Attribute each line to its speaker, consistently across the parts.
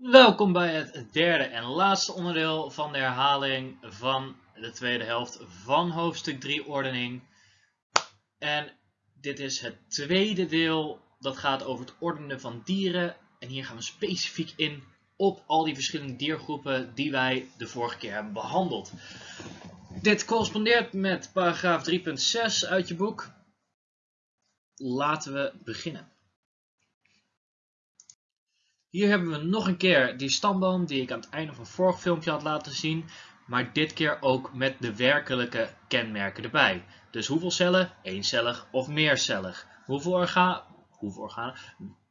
Speaker 1: Welkom bij het derde en laatste onderdeel van de herhaling van de tweede helft van hoofdstuk 3 ordening. En dit is het tweede deel dat gaat over het ordenen van dieren. En hier gaan we specifiek in op al die verschillende diergroepen die wij de vorige keer hebben behandeld. Dit correspondeert met paragraaf 3.6 uit je boek. Laten we beginnen. Hier hebben we nog een keer die stamboom die ik aan het einde van het vorige filmpje had laten zien. Maar dit keer ook met de werkelijke kenmerken erbij. Dus hoeveel cellen? Eencellig of meercellig. Hoeveel, hoeveel organen?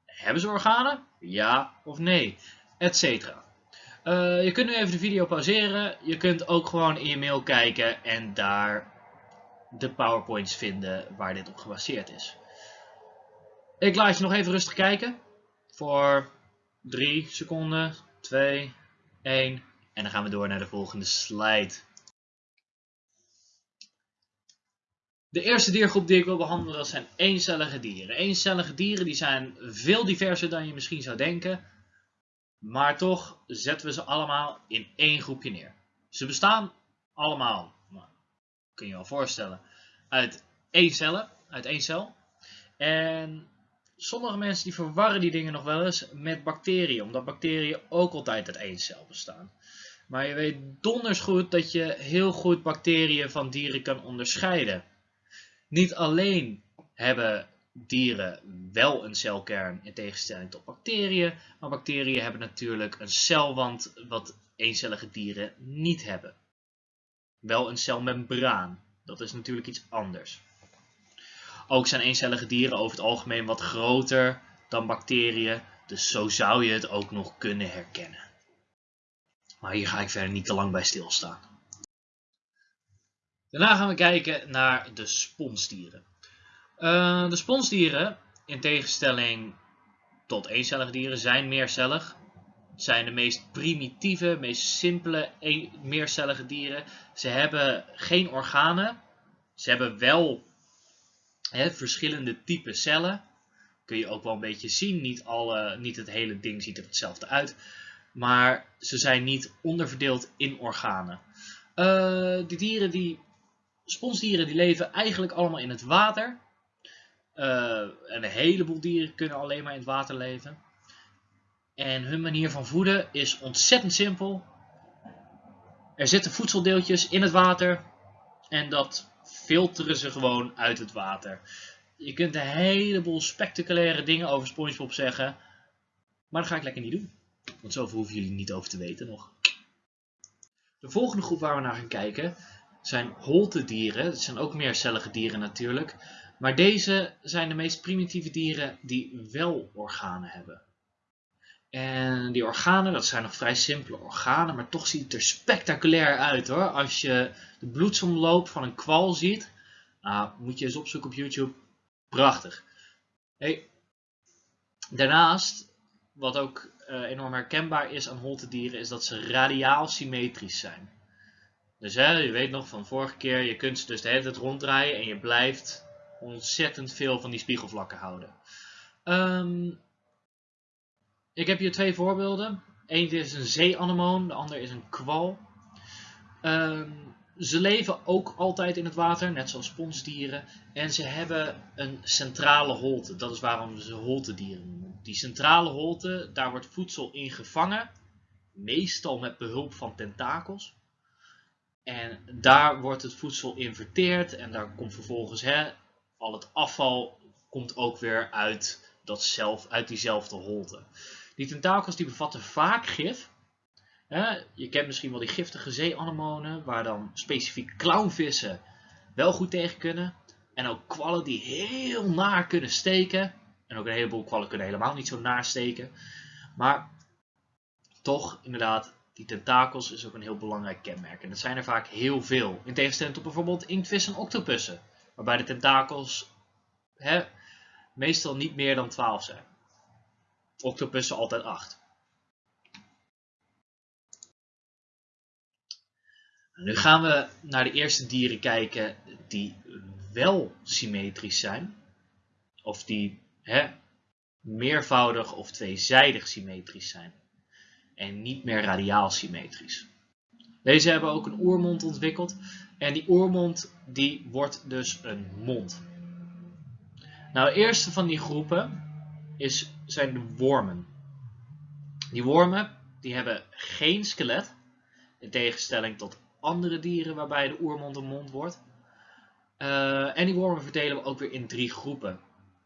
Speaker 1: Hebben ze organen? Ja of nee? Etcetera. Uh, je kunt nu even de video pauzeren. Je kunt ook gewoon in je mail kijken en daar de powerpoints vinden waar dit op gebaseerd is. Ik laat je nog even rustig kijken. Voor 3 seconden, 2, 1 en dan gaan we door naar de volgende slide. De eerste diergroep die ik wil behandelen zijn eencellige dieren. Eencellige dieren die zijn veel diverser dan je misschien zou denken. Maar toch zetten we ze allemaal in één groepje neer. Ze bestaan allemaal, nou, kun je je wel voorstellen, uit één cellen, uit één cel. En sommige mensen die verwarren die dingen nog wel eens met bacteriën, omdat bacteriën ook altijd uit één cel bestaan. Maar je weet donders goed dat je heel goed bacteriën van dieren kan onderscheiden. Niet alleen hebben dieren wel een celkern in tegenstelling tot bacteriën, maar bacteriën hebben natuurlijk een celwand wat eencellige dieren niet hebben. Wel een celmembraan, dat is natuurlijk iets anders. Ook zijn eencellige dieren over het algemeen wat groter dan bacteriën, dus zo zou je het ook nog kunnen herkennen. Maar hier ga ik verder niet te lang bij stilstaan. Daarna gaan we kijken naar de sponsdieren. Uh, de sponsdieren, in tegenstelling tot eencellige dieren, zijn meercellig. Het zijn de meest primitieve, meest simpele meercellige dieren. Ze hebben geen organen. Ze hebben wel verschillende type cellen. Kun je ook wel een beetje zien. Niet, alle, niet het hele ding ziet er hetzelfde uit. Maar ze zijn niet onderverdeeld in organen. Uh, de dieren die, sponsdieren die leven eigenlijk allemaal in het water. Uh, en een heleboel dieren kunnen alleen maar in het water leven. En hun manier van voeden is ontzettend simpel. Er zitten voedseldeeltjes in het water. En dat filteren ze gewoon uit het water. Je kunt een heleboel spectaculaire dingen over SpongeBob zeggen. Maar dat ga ik lekker niet doen. Want zoveel hoeven jullie niet over te weten nog. De volgende groep waar we naar gaan kijken zijn holtedieren. Dat zijn ook meercellige dieren natuurlijk. Maar deze zijn de meest primitieve dieren die wel organen hebben. En die organen, dat zijn nog vrij simpele organen, maar toch ziet het er spectaculair uit hoor. Als je de bloedsomloop van een kwal ziet, nou, moet je eens opzoeken op YouTube. Prachtig. Hey. Daarnaast, wat ook uh, enorm herkenbaar is aan holtedieren, is dat ze radiaal symmetrisch zijn. Dus hè, je weet nog van vorige keer, je kunt ze dus de hele tijd ronddraaien en je blijft ontzettend veel van die spiegelvlakken houden. Um, ik heb hier twee voorbeelden. Eén is een zeeanemoon, de ander is een kwal. Um, ze leven ook altijd in het water, net zoals sponsdieren. En ze hebben een centrale holte. Dat is waarom ze holtedieren noemen. Die centrale holte, daar wordt voedsel in gevangen. Meestal met behulp van tentakels. En daar wordt het voedsel in verteerd. En daar komt vervolgens hè, al het afval komt ook weer uit, dat zelf, uit diezelfde holte. Die tentakels die bevatten vaak gif. je kent misschien wel die giftige zeeanemonen, waar dan specifiek clownvissen wel goed tegen kunnen. En ook kwallen die heel naar kunnen steken. En ook een heleboel kwallen kunnen helemaal niet zo naar steken. Maar toch, inderdaad, die tentakels is ook een heel belangrijk kenmerk. En dat zijn er vaak heel veel. In tegenstelling tot bijvoorbeeld inktvissen en octopussen. Waarbij de tentakels meestal niet meer dan 12 zijn octopussen altijd 8. Nu gaan we naar de eerste dieren kijken die wel symmetrisch zijn. Of die hè, meervoudig of tweezijdig symmetrisch zijn. en niet meer radiaal symmetrisch. Deze hebben ook een oermond ontwikkeld en die oermond die wordt dus een mond. Nou, de eerste van die groepen is, zijn de wormen. Die wormen die hebben geen skelet, in tegenstelling tot andere dieren waarbij de oermond een mond wordt. Uh, en die wormen verdelen we ook weer in drie groepen.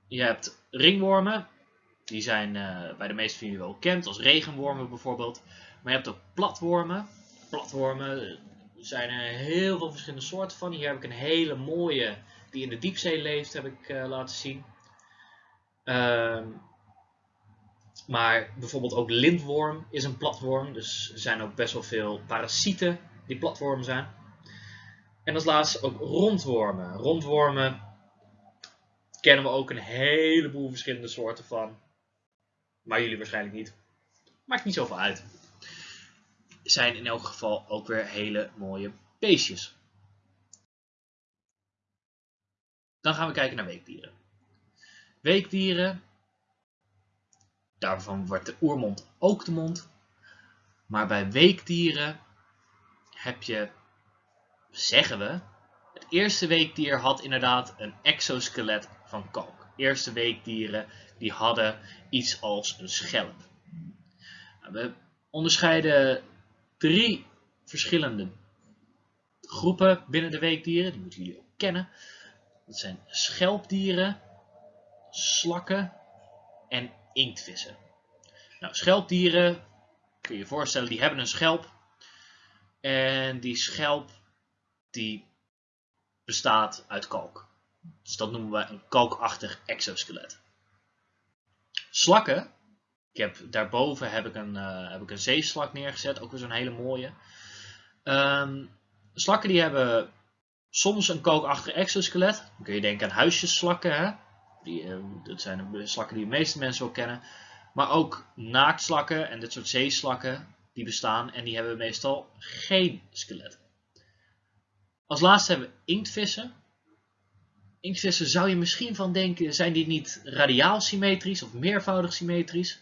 Speaker 1: Je hebt ringwormen, die zijn uh, bij de meeste van jullie wel bekend, als regenwormen bijvoorbeeld. Maar je hebt ook platwormen. Platwormen zijn er heel veel verschillende soorten van. Hier heb ik een hele mooie, die in de diepzee leeft, heb ik uh, laten zien. Uh, maar bijvoorbeeld ook lintworm is een platworm. Dus er zijn ook best wel veel parasieten die platwormen zijn. En als laatste ook rondwormen. Rondwormen kennen we ook een heleboel verschillende soorten van. Maar jullie waarschijnlijk niet. Maakt niet zoveel uit. Zijn in elk geval ook weer hele mooie beestjes. Dan gaan we kijken naar weekdieren. Weekdieren, daarvan wordt de oermond ook de mond. Maar bij weekdieren heb je, zeggen we, het eerste weekdier had inderdaad een exoskelet van kalk. Eerste weekdieren die hadden iets als een schelp. Nou, we onderscheiden drie verschillende groepen binnen de weekdieren. Die moeten jullie ook kennen. Dat zijn schelpdieren, slakken en inktvissen. Nou, schelpdieren, kun je je voorstellen, die hebben een schelp. En die schelp die bestaat uit kalk. Dus dat noemen we een kalkachtig exoskelet. Slakken, ik heb, daarboven heb ik, een, uh, heb ik een zeeslak neergezet, ook weer zo'n hele mooie. Um, slakken die hebben soms een kalkachtig exoskelet. Dan kun je denken aan huisjesslakken. Hè? Uh, dat zijn de slakken die de meeste mensen wel kennen. Maar ook naaktslakken en dit soort zeeslakken die bestaan en die hebben meestal geen skelet. Als laatste hebben we inktvissen. Inktvissen zou je misschien van denken, zijn die niet radiaal symmetrisch of meervoudig symmetrisch?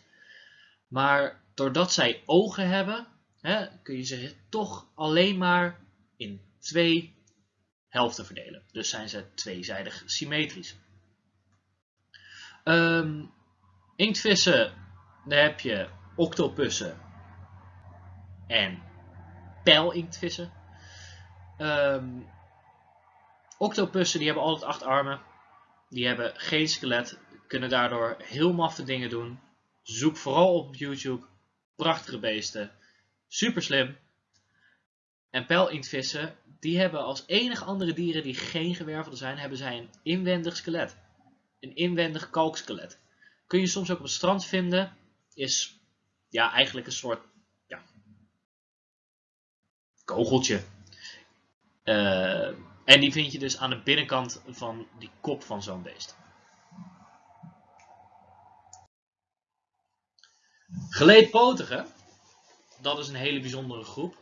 Speaker 1: Maar doordat zij ogen hebben, hè, kun je ze toch alleen maar in twee helften verdelen. Dus zijn ze tweezijdig symmetrisch. Um, inktvissen, daar heb je octopussen en pijlinktvissen. Um, octopussen die hebben altijd acht armen. Die hebben geen skelet. Kunnen daardoor heel maffe dingen doen. Zoek vooral op YouTube. Prachtige beesten. Super slim. En pijlinktvissen, die hebben als enige andere dieren die geen gewervelde zijn, hebben zij een inwendig skelet. Een inwendig kalkskelet. Kun je soms ook op het strand vinden. Is ja, eigenlijk een soort ja, kogeltje. Uh, en die vind je dus aan de binnenkant van die kop van zo'n beest. Geleedpotigen, dat is een hele bijzondere groep.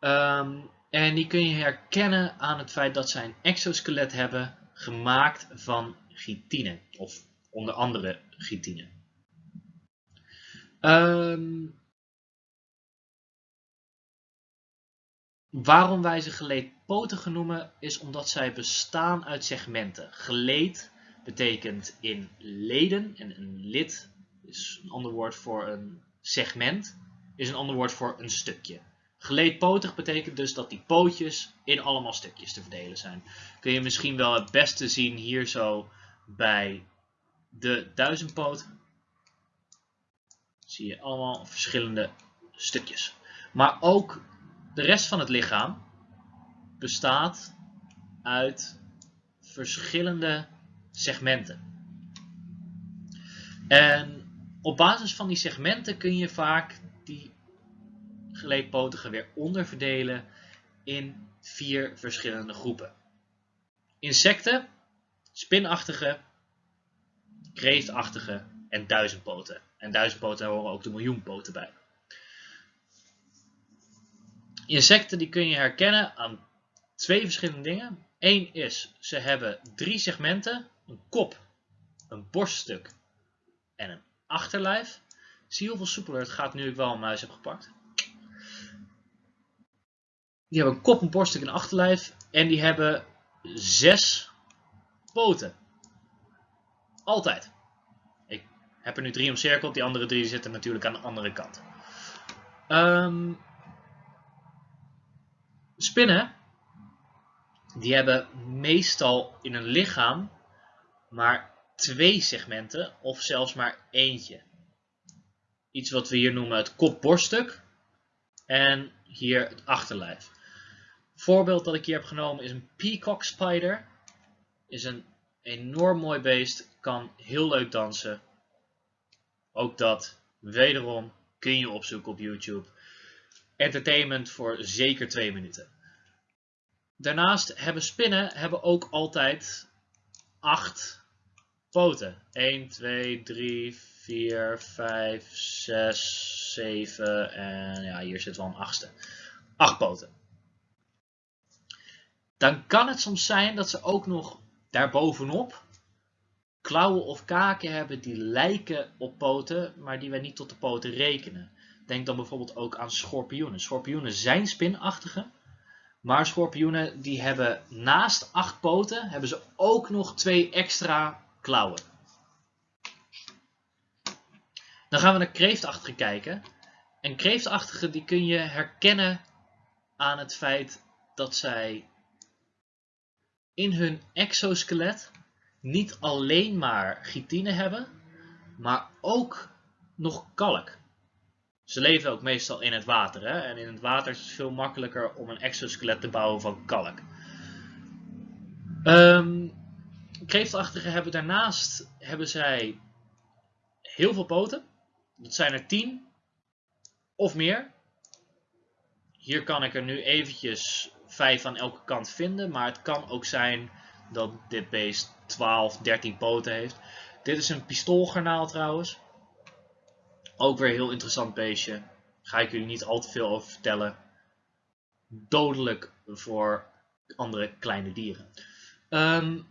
Speaker 1: Um, en die kun je herkennen aan het feit dat zij een exoskelet hebben gemaakt van chitine. Of onder andere chitine. Um, Waarom wij ze geleedpotigen noemen is omdat zij bestaan uit segmenten. Geleed betekent in leden en een lid is een ander woord voor een segment, is een ander woord voor een stukje. Geleedpotig betekent dus dat die pootjes in allemaal stukjes te verdelen zijn. Kun je misschien wel het beste zien hier zo bij de duizendpoot. Zie je allemaal verschillende stukjes. Maar ook de rest van het lichaam bestaat uit verschillende segmenten. En op basis van die segmenten kun je vaak die geleedpotigen weer onderverdelen in vier verschillende groepen. Insecten, spinachtige, kreeftachtige en duizendpoten. En duizendpoten horen ook de miljoenpoten bij. Insecten die kun je herkennen aan twee verschillende dingen. Eén is, ze hebben drie segmenten, een kop, een borststuk en een achterlijf. Zie hoeveel soepeler het gaat nu ik wel een muis heb gepakt. Die hebben een kop, een borststuk en een achterlijf. En die hebben zes poten. Altijd. Ik heb er nu drie omcirkeld. Die andere drie zitten natuurlijk aan de andere kant. Um, spinnen. Die hebben meestal in een lichaam maar twee segmenten of zelfs maar eentje. Iets wat we hier noemen het kop-borststuk en hier het achterlijf. Voorbeeld dat ik hier heb genomen is een peacock spider. Is een enorm mooi beest, kan heel leuk dansen. Ook dat, wederom, kun je opzoeken op YouTube. Entertainment voor zeker twee minuten. Daarnaast hebben spinnen hebben ook altijd acht poten. 1, 2, 3, 4, 5, 6, 7 en ja, hier zit wel een achtste. Acht poten. Dan kan het soms zijn dat ze ook nog daarbovenop klauwen of kaken hebben die lijken op poten, maar die wij niet tot de poten rekenen. Denk dan bijvoorbeeld ook aan schorpioenen. Schorpioenen zijn spinachtige, maar schorpioenen die hebben naast acht poten, hebben ze ook nog twee extra klauwen. Dan gaan we naar kreeftachtige kijken. En kreeftachtige die kun je herkennen aan het feit dat zij in hun exoskelet niet alleen maar chitine hebben, maar ook nog kalk. Ze leven ook meestal in het water. Hè? En in het water is het veel makkelijker om een exoskelet te bouwen van kalk. Um, kreeftachtigen hebben daarnaast hebben zij heel veel poten. Dat zijn er 10 of meer. Hier kan ik er nu eventjes 5 aan elke kant vinden. Maar het kan ook zijn dat dit beest 12, 13 poten heeft. Dit is een pistoolgarnaal trouwens. Ook weer een heel interessant beestje. Ga ik jullie niet al te veel over vertellen. Dodelijk voor andere kleine dieren. Um,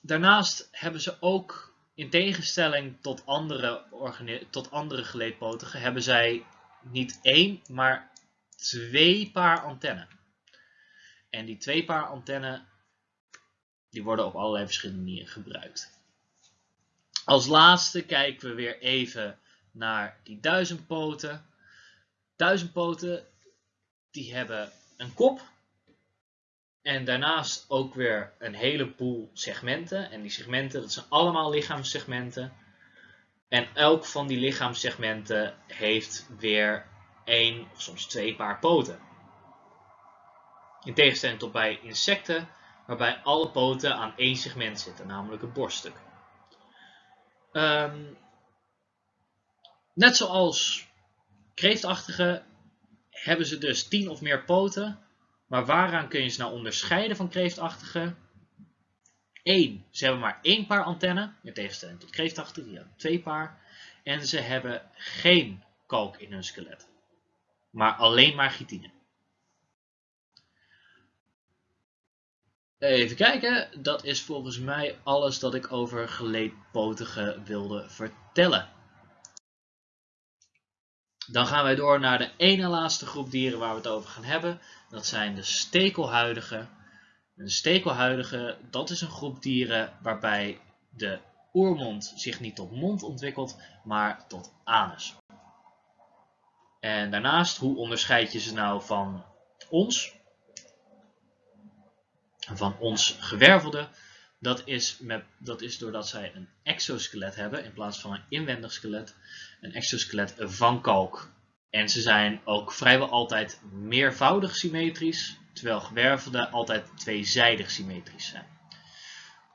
Speaker 1: daarnaast hebben ze ook, in tegenstelling tot andere, tot andere geleedpotigen, hebben zij niet één, maar twee paar antennen. En die twee paar antennen, die worden op allerlei verschillende manieren gebruikt. Als laatste kijken we weer even naar die duizendpoten. Duizendpoten, die hebben een kop. En daarnaast ook weer een heleboel segmenten. En die segmenten, dat zijn allemaal lichaamssegmenten. En elk van die lichaamssegmenten heeft weer één of soms twee paar poten. In tegenstelling tot bij insecten, waarbij alle poten aan één segment zitten, namelijk het borststuk. Um, Net zoals kreeftachtige hebben ze dus 10 of meer poten. Maar waaraan kun je ze nou onderscheiden van kreeftachtige? 1. Ze hebben maar één paar antennen, in tegenstelling tot kreeftachtige, die hebben twee paar. En ze hebben geen kalk in hun skelet, maar alleen maar chitine. Even kijken, dat is volgens mij alles dat ik over geleedpotige wilde vertellen. Dan gaan wij door naar de ene laatste groep dieren waar we het over gaan hebben. Dat zijn de stekelhuidigen. De stekelhuidigen, dat is een groep dieren waarbij de oermond zich niet tot mond ontwikkelt, maar tot anus. En daarnaast, hoe onderscheid je ze nou van ons? Van ons gewervelde? Dat is, met, dat is doordat zij een exoskelet hebben in plaats van een inwendig skelet. Een exoskelet van kalk. En ze zijn ook vrijwel altijd meervoudig symmetrisch, terwijl gewervelde altijd tweezijdig symmetrisch zijn.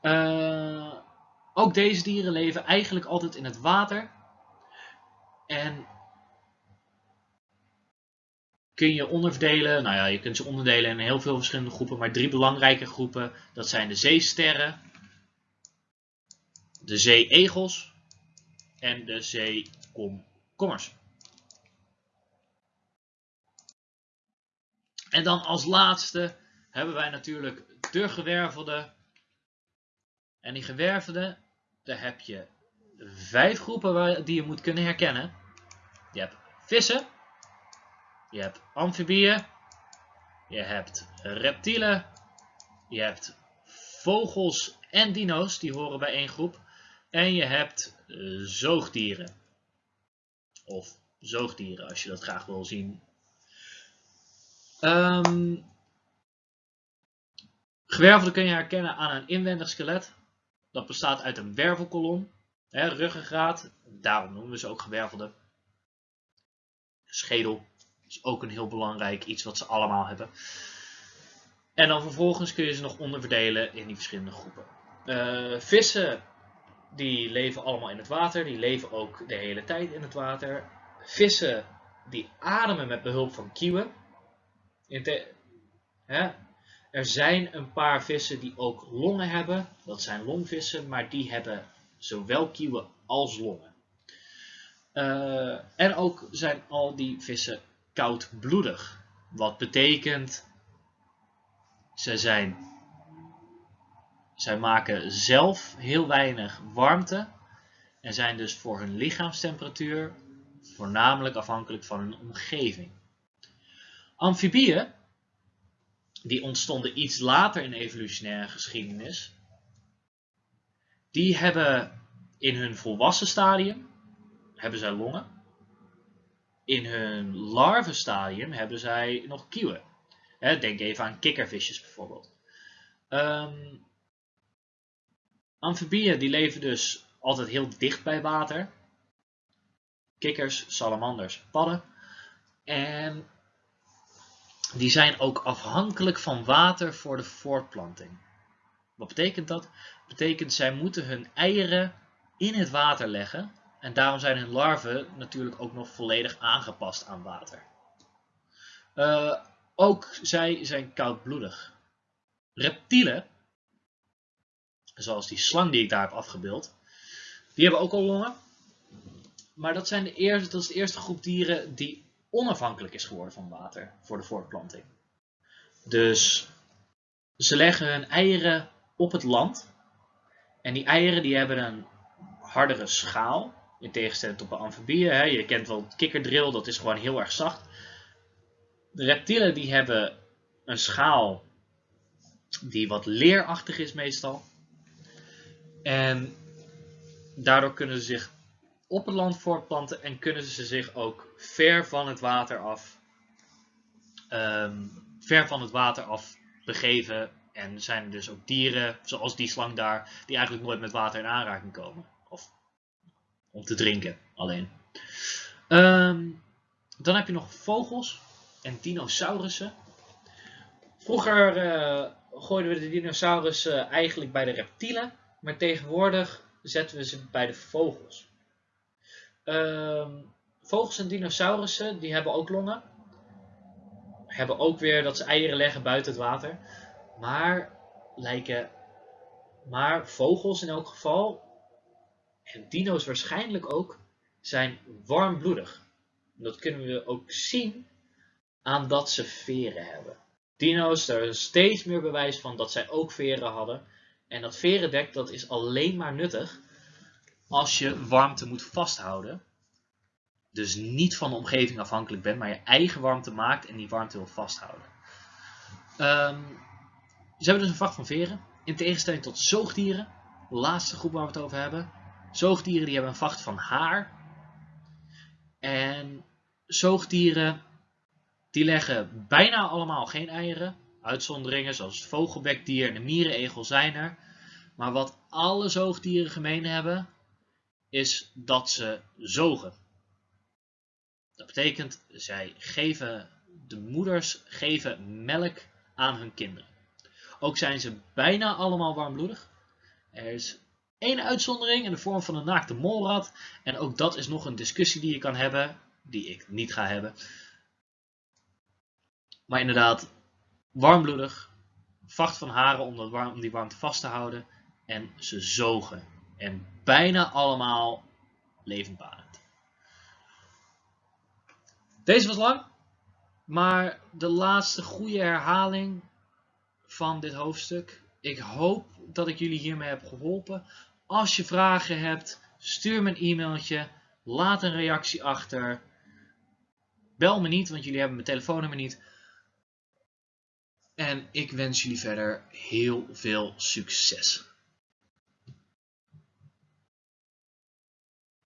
Speaker 1: Uh, ook deze dieren leven eigenlijk altijd in het water. En kun je onderverdelen. Nou ja, je kunt ze onderdelen in heel veel verschillende groepen, maar drie belangrijke groepen. Dat zijn de zeesterren, de zeeegels en de zeekomkommers. En dan als laatste hebben wij natuurlijk de gewervelde. En die gewervelde, daar heb je vijf groepen die je moet kunnen herkennen. Je hebt vissen, je hebt amfibieën, je hebt reptielen, je hebt vogels en dino's, die horen bij één groep. En je hebt eh, zoogdieren. Of zoogdieren, als je dat graag wil zien. Um, gewervelde kun je herkennen aan een inwendig skelet. Dat bestaat uit een wervelkolom, hè, ruggengraat, daarom noemen we ze ook gewervelde. Schedel is ook een heel belangrijk iets wat ze allemaal hebben. En dan vervolgens kun je ze nog onderverdelen in die verschillende groepen. Uh, vissen, die leven allemaal in het water. Die leven ook de hele tijd in het water. Vissen, die ademen met behulp van kieuwen. Hè? Er zijn een paar vissen die ook longen hebben. Dat zijn longvissen, maar die hebben zowel kieuwen als longen. Uh, en ook zijn al die vissen koudbloedig. Wat betekent ze zijn, zij maken zelf heel weinig warmte en zijn dus voor hun lichaamstemperatuur voornamelijk afhankelijk van hun omgeving. Amfibieën, die ontstonden iets later in de evolutionaire geschiedenis, die hebben in hun volwassen stadium hebben zij longen. In hun larvenstadium hebben zij nog kieuwen denk even aan kikkervisjes bijvoorbeeld. Um, amfibieën die leven dus altijd heel dicht bij water. Kikkers, salamanders, padden. En die zijn ook afhankelijk van water voor de voortplanting. Wat betekent dat? Dat betekent zij moeten hun eieren in het water leggen. En daarom zijn hun larven natuurlijk ook nog volledig aangepast aan water. Uh, ook zij zijn koudbloedig. Reptielen, zoals die slang die ik daar heb afgebeeld, die hebben ook al longen. Maar dat, zijn de eerste, dat is de eerste groep dieren die onafhankelijk is geworden van water voor de voortplanting. Dus ze leggen hun eieren op het land. En die eieren die hebben een hardere schaal. In tegenstelling tot de amfibieën. Je kent wel het kikkerdrill, dat is gewoon heel erg zacht. De reptielen die hebben een schaal die wat leerachtig is meestal. En daardoor kunnen ze zich op het land voortplanten en kunnen ze zich ook ver van het water af, um, ver van het water af begeven. En zijn er dus ook dieren, zoals die slang daar, die eigenlijk nooit met water in aanraking komen. Om te drinken alleen. Um, dan heb je nog vogels en dinosaurussen. Vroeger uh, gooiden we de dinosaurussen eigenlijk bij de reptielen, maar tegenwoordig zetten we ze bij de vogels. Uh, vogels en dinosaurussen die hebben ook longen. Hebben ook weer dat ze eieren leggen buiten het water. Maar lijken, maar vogels in elk geval, en dino's waarschijnlijk ook, zijn warmbloedig. Dat kunnen we ook zien aan dat ze veren hebben. Dino's, daar is steeds meer bewijs van dat zij ook veren hadden. En dat verendek dat is alleen maar nuttig als je warmte moet vasthouden. Dus niet van de omgeving afhankelijk bent, maar je eigen warmte maakt en die warmte wil vasthouden. Um, ze hebben dus een vacht van veren. In tegenstelling tot zoogdieren, de laatste groep waar we het over hebben. Zoogdieren die hebben een vacht van haar. En zoogdieren die leggen bijna allemaal geen eieren. Uitzonderingen zoals het vogelbekdier en de mierenegel zijn er. Maar wat alle zoogdieren gemeen hebben, is dat ze zogen. Dat betekent, zij geven, de moeders geven melk aan hun kinderen. Ook zijn ze bijna allemaal warmbloedig. Er is één uitzondering in de vorm van een naakte molrat. En ook dat is nog een discussie die je kan hebben, die ik niet ga hebben. Maar inderdaad, warmbloedig, vacht van haren om, dat warm, die warmte vast te houden. En ze zogen. En bijna allemaal levendbarend. Deze was lang, maar de laatste goede herhaling van dit hoofdstuk. Ik hoop dat ik jullie hiermee heb geholpen. Als je vragen hebt, Stuur me een e-mailtje. Laat een reactie achter. Bel me niet, want jullie hebben mijn telefoonnummer niet. En ik wens jullie verder heel veel succes.